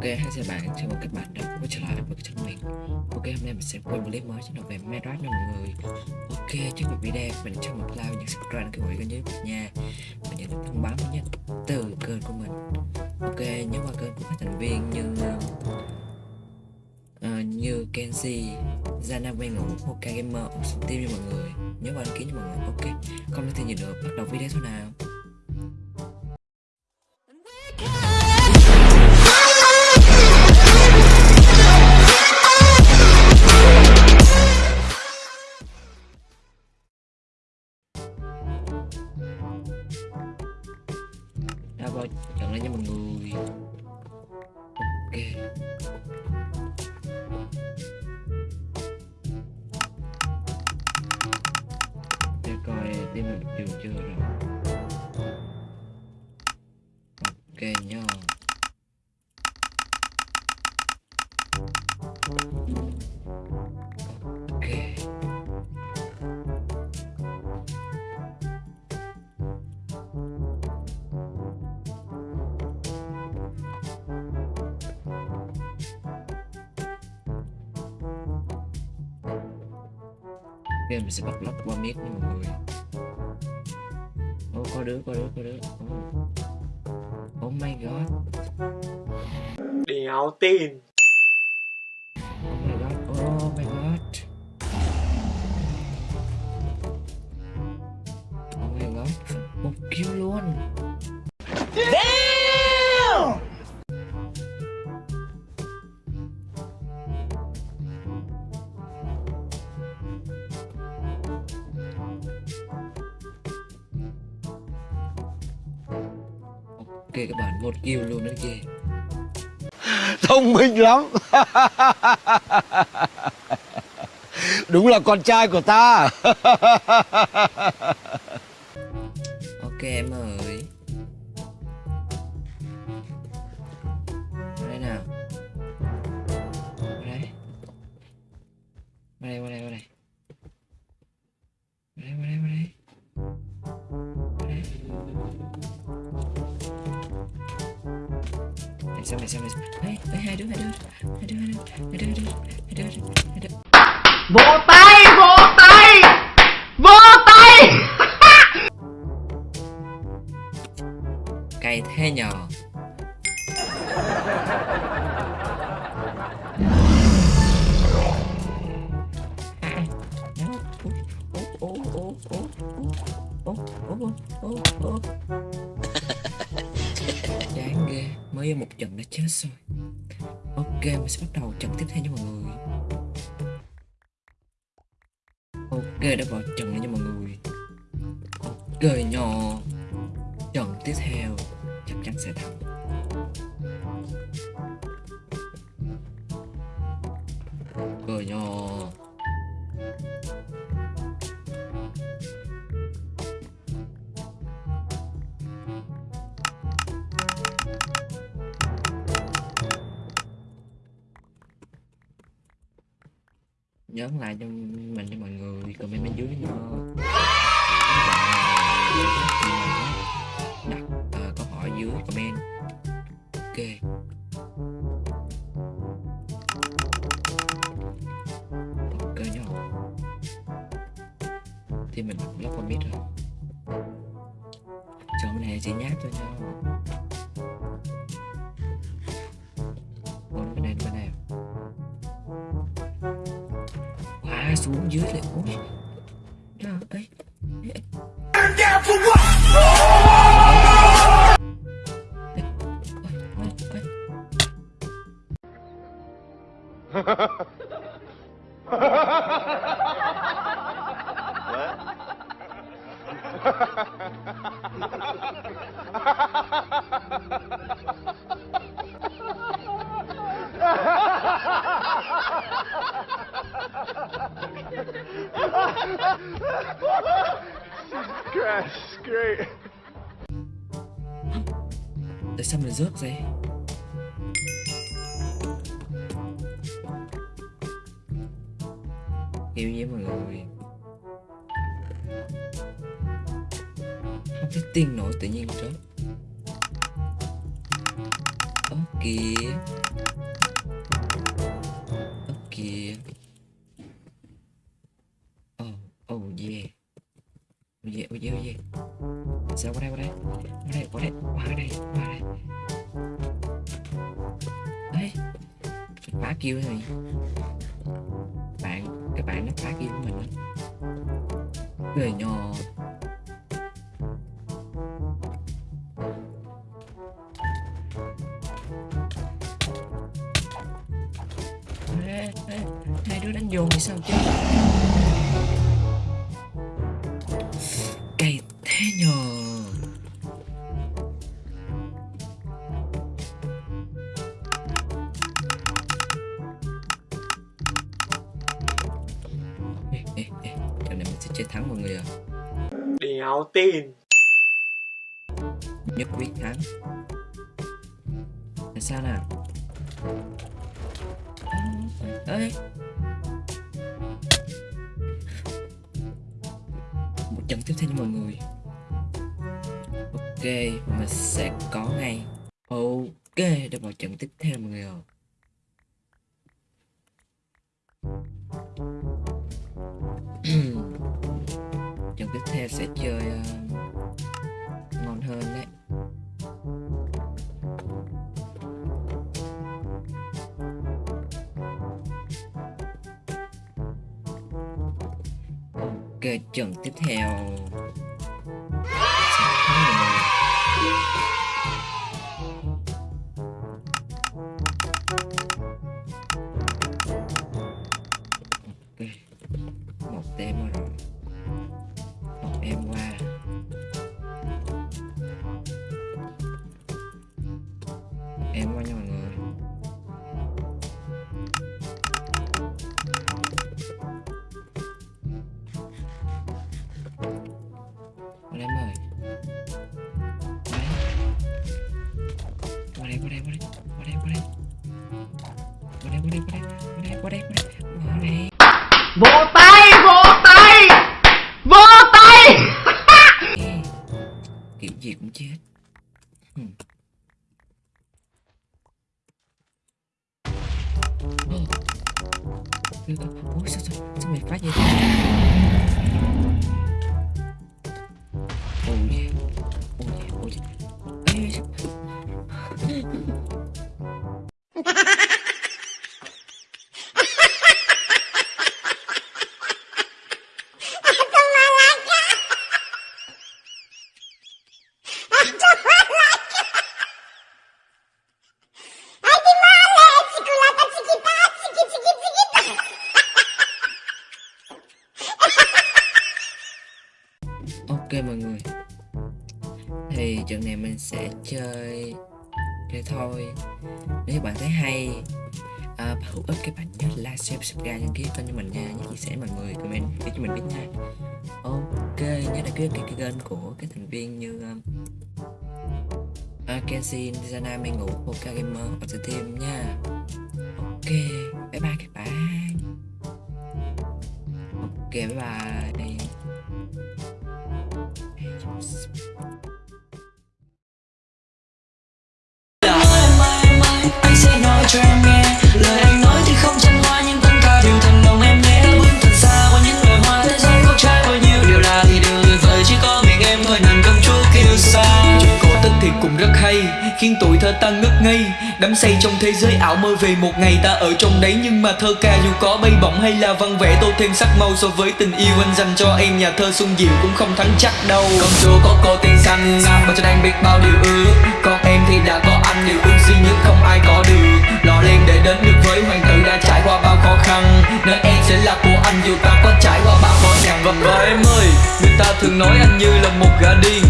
Ok, hai chào bạn, chào mừng các bạn đã quay trở lại với kênh mình Ok, hôm nay mình sẽ quay một clip mới trên về Minecraft nha mọi người. Ok, trước một video mình cho một like và subscribe kênh của kênh youtube nha. Và nhận được thông báo mới nhất từ kênh của mình. Ok, nhớ qua kênh của các thành viên như uh, như Kenzie, Zana quen ngủ, Ok Gamer, Team nha mọi người. Nhớ qua đăng ký nha mọi người. Ok, không nói thêm gì nữa, bắt đầu video thôi nào. Ra vào trận lên nha mọi người. Ok. Để coi tim mình trường chưa rồi. Ok nhá. Ok, mình sẽ bắt lóc qua miết nha mọi người. Ô, có đứa, có đứa, có đứa. Oh, oh my god. Đéo tin. Oh my god, oh my god. Oh my god, một kill luôn. Ok các bạn, một kill luôn đó kìa. Thông minh lắm. Đúng là con trai của ta. Ok em ơi Này sao, này sao, này sao Ê, ê, hai đứa, hai đứa Hai đứa, hai đứa, hai đứa, hai đứa, hai đứa, chết rồi. Ok, mình sẽ bắt đầu trận tiếp theo nha mọi người. Ok, đã vào trận này nha mọi người. Ok nhỏ Trận tiếp theo chắc chắn sẽ thắng. Cười nhỏ nhớ lại cho mình cho mọi người comment bên dưới nha đặt uh, câu hỏi dưới comment. Ok. Ok nhá. Thì mình lắp con biết rồi. Chọn này chỉ nháp thôi nhau xuống dưới lại ôi Trời Ha ha ha ha ha! Crash, great. Tại sao mình rớt vậy? yêu như mọi người Không biết tiên nổi tự nhiên rớt ok ok qua đây qua đây qua đây qua đây. Đấy mình đấy phá kêu rồi bạn các bạn nó phá kêu của mình á. Cười nhỏ hai đứa đánh vô thì sao chứ? Chơi thắng mọi người à Đéo tin. Nhất quyết thắng. Là sao nào? Ơi một trận tiếp theo nha mọi người. Ok mình sẽ có ngay. Ok để vào trận tiếp theo mọi người ạ. trận theo sẽ chơi ờ, ngon hơn đấy. Ok trận tiếp theo. Vỗ tay Vỗ tay. Vỗ tay. Kiểu gì cũng chết. Ừ. Hừm. Ủa sao sao sao mày phá vậy Ok mọi người. Thì trận này mình sẽ chơi chơi thôi. Nếu các bạn thấy hay à, và hữu ích các bạn nhớ like, share, subscribe, đăng ký kênh cho mình nha. Nhớ chia sẻ mọi người, comment để cho mình biết nha. Ok, nhớ đăng ký cái, cái kênh của các thành viên như um, uh, Zana, Mê Ngủ, Poka Gamer, và Team nha. Ok, bye bye các bạn. Ok, bye bye. Hay tuổi thơ ta ngất ngây. Đắm say trong thế giới ảo mơ về một ngày ta ở trong đấy. Nhưng mà thơ ca dù có bay bổng hay là văn vẽ tô thêm sắc màu so với tình yêu anh dành cho em. Nhà thơ xuân diệu cũng không thắng chắc đâu. Công chúa có cô tên xanh mà cho anh biết bao điều ước. Còn em thì đã có anh, điều ước duy nhất không ai có được. Lò lên để đến được với hoàng tử đã trải qua bao khó khăn. Nơi em sẽ là của anh, dù ta có trải qua bao khó khăn và và em ơi, người ta thường nói anh như là một gã điên.